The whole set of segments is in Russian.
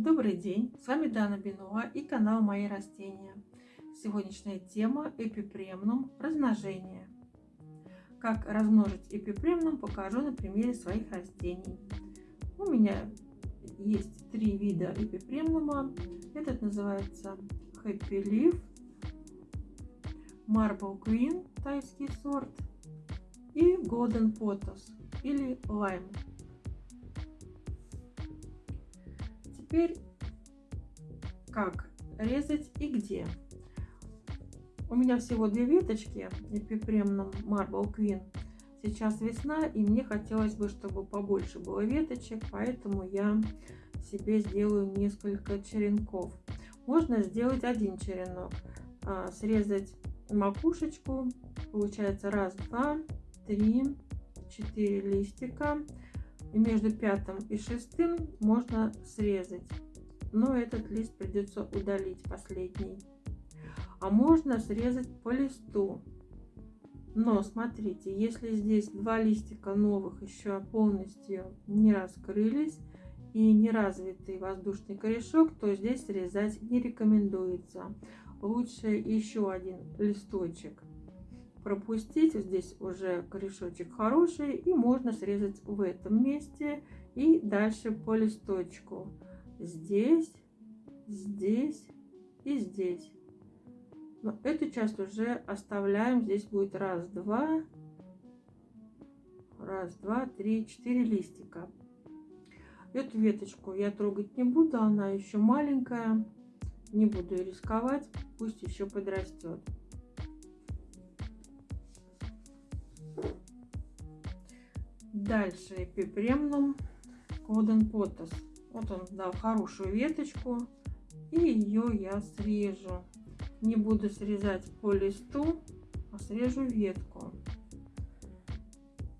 Добрый день, с вами Дана Бенуа и канал Мои растения. Сегодняшняя тема эпипремнум размножение. Как размножить эпипремнум покажу на примере своих растений. У меня есть три вида эпипремнума. Этот называется Happy Leaf, Marble Queen, тайский сорт, и Golden Potos или Lime. Теперь как резать и где. У меня всего две веточки эпипремном Marble Queen. Сейчас весна, и мне хотелось бы, чтобы побольше было веточек, поэтому я себе сделаю несколько черенков. Можно сделать один черенок, а, срезать макушечку, получается раз, два, три, четыре листика. И между пятым и шестым можно срезать, но этот лист придется удалить последний. А можно срезать по листу. Но смотрите, если здесь два листика новых еще полностью не раскрылись и не развитый воздушный корешок, то здесь срезать не рекомендуется. Лучше еще один листочек пропустить. Здесь уже корешочек хороший и можно срезать в этом месте и дальше по листочку. Здесь, здесь и здесь. Но эту часть уже оставляем. Здесь будет раз, два, раз, два, три, четыре листика. Эту веточку я трогать не буду, она еще маленькая. Не буду рисковать, пусть еще подрастет. Дальше эпипремнум Коден Потас. Вот он дал хорошую веточку. И ее я срежу. Не буду срезать по листу, а срежу ветку.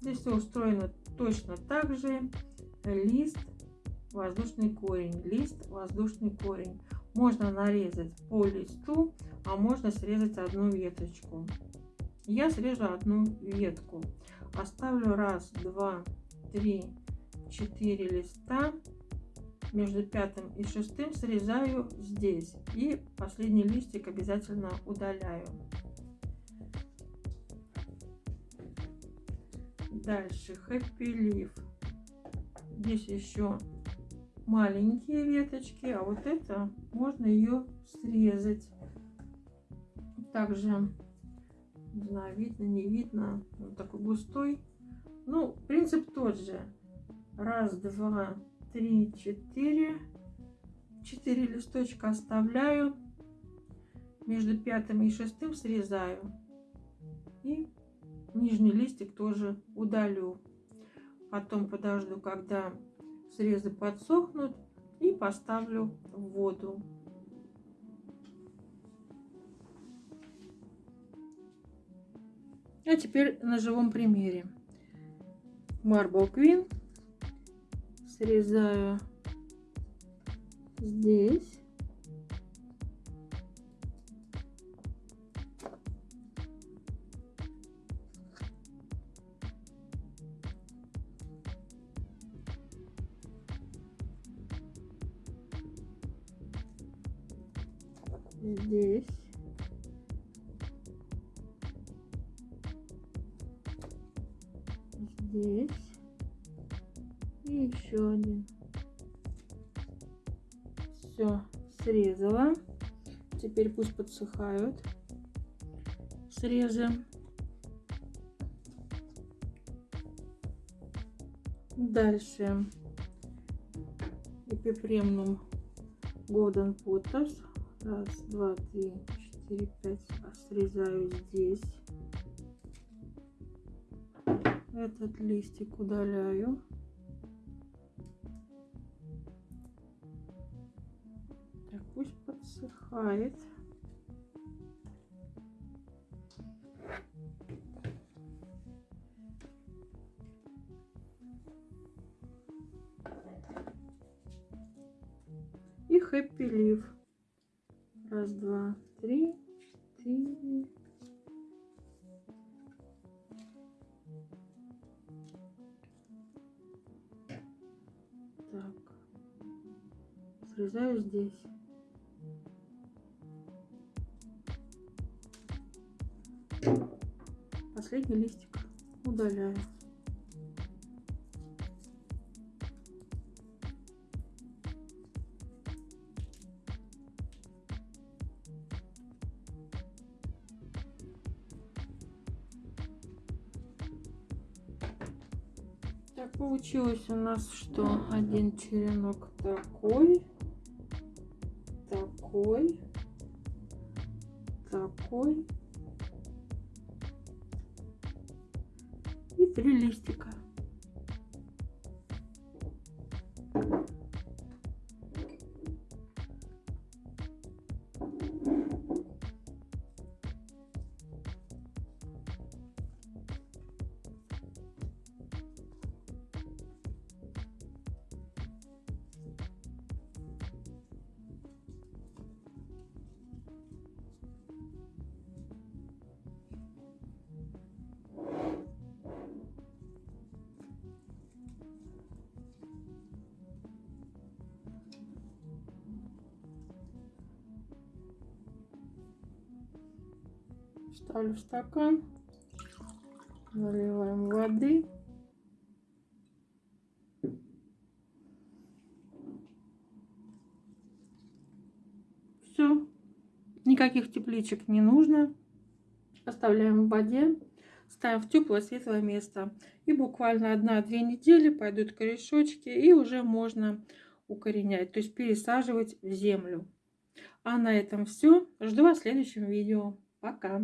Здесь все устроено точно так же. Лист, воздушный корень, лист, воздушный корень. Можно нарезать по листу, а можно срезать одну веточку. Я срежу одну ветку. Оставлю раз, два, три, четыре листа. Между пятым и шестым срезаю здесь. И последний листик обязательно удаляю. Дальше Happy Leaf. Здесь еще маленькие веточки, а вот это можно ее срезать. Также не знаю, видно, не видно. Он такой густой. Ну, принцип тот же. Раз, два, три, четыре. Четыре листочка оставляю. Между пятым и шестым срезаю. И нижний листик тоже удалю. Потом подожду, когда срезы подсохнут. И поставлю в воду. А теперь на живом примере. Marble Queen срезаю здесь. Здесь. Здесь и еще один. Все срезала. Теперь пусть подсыхают. Срезы дальше. Эпипремнум Golden Potters. Раз два три четыре пять. Срезаю здесь этот листик удаляю. Так, пусть подсыхает. И хэппи лив. Раз, два, три, четыре, срезаю здесь. Последний листик удаляю. Так, получилось у нас, что один черенок такой, такой, такой и три листика. Ставлю в стакан, наливаем воды. Все, никаких тепличек не нужно. Оставляем в воде, ставим в теплое светлое место. И буквально одна-две недели пойдут корешочки и уже можно укоренять, то есть пересаживать в землю. А на этом все. Жду вас в следующем видео. Пока!